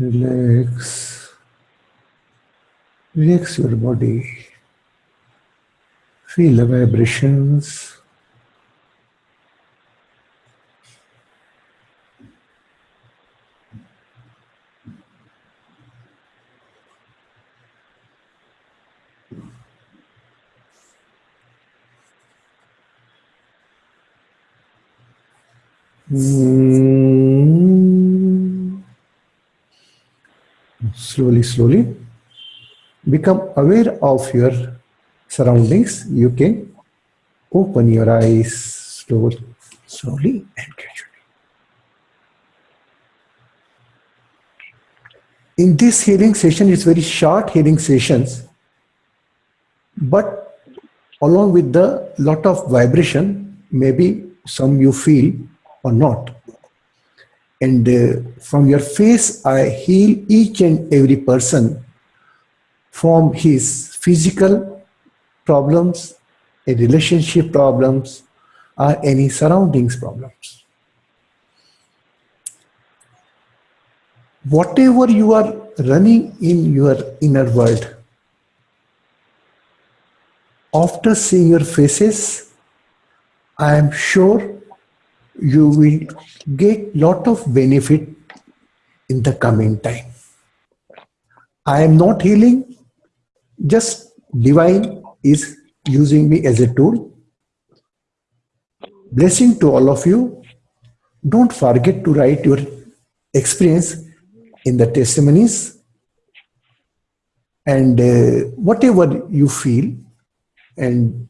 Relax. Relax your body. Feel the vibrations. Mm. Slowly, slowly become aware of your surroundings. You can open your eyes slowly, slowly and gradually. In this healing session, it's very short healing sessions, but along with the lot of vibration, maybe some you feel or not. And uh, from your face, I heal each and every person from his physical problems, a relationship problems, or any surroundings problems. Whatever you are running in your inner world, after seeing your faces, I am sure you will get lot of benefit in the coming time. I am not healing, just divine is using me as a tool. Blessing to all of you. Don't forget to write your experience in the testimonies and uh, whatever you feel and